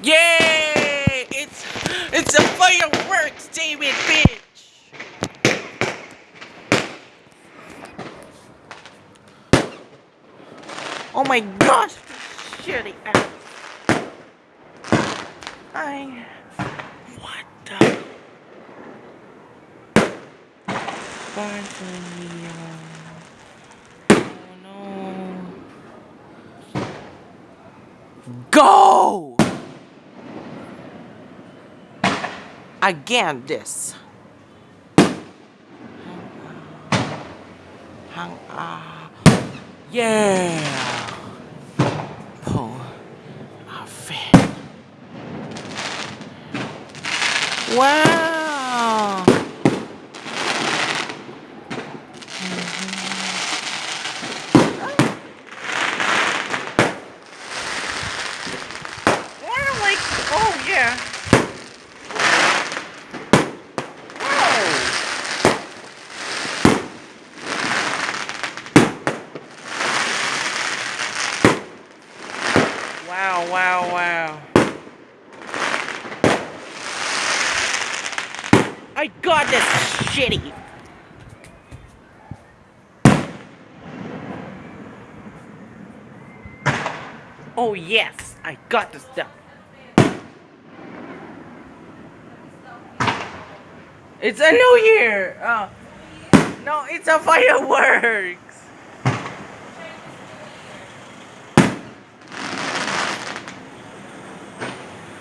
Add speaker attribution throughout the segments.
Speaker 1: Yay! It's it's a fireworks, David, bitch. Oh my gosh! Shitty ass. I. What the? No. Go! Again, this. Hang, uh, yeah. Pull a fit. Wow. Yeah, like, oh yeah. Wow, wow, wow. I got this shitty. Oh yes, I got the stuff. It's a new year. Oh. No, it's a fireworks.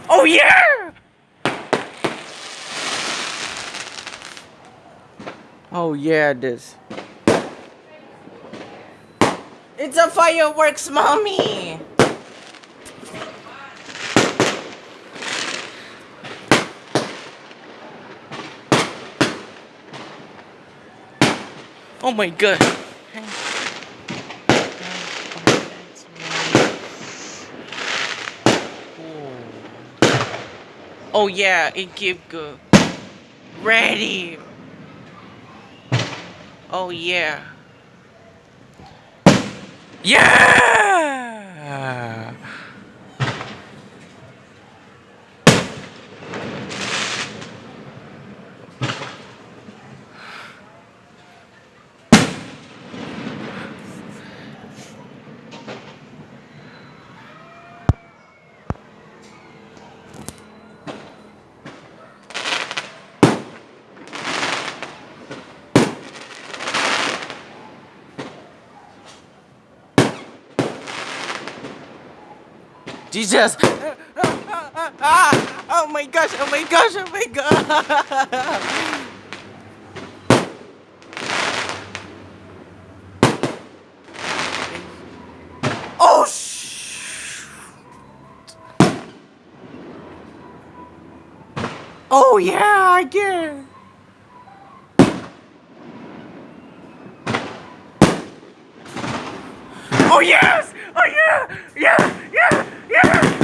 Speaker 1: Oh Oh, yeah! Oh yeah, it is. It's a fireworks, mommy. Oh my god. Oh yeah, it give good. Ready. Oh yeah. Yeah! Jesus! Oh my gosh, oh my gosh, oh my god! Oh! Oh yeah, I get Oh yes! Oh yeah! Yeah! Yeah! Yeah!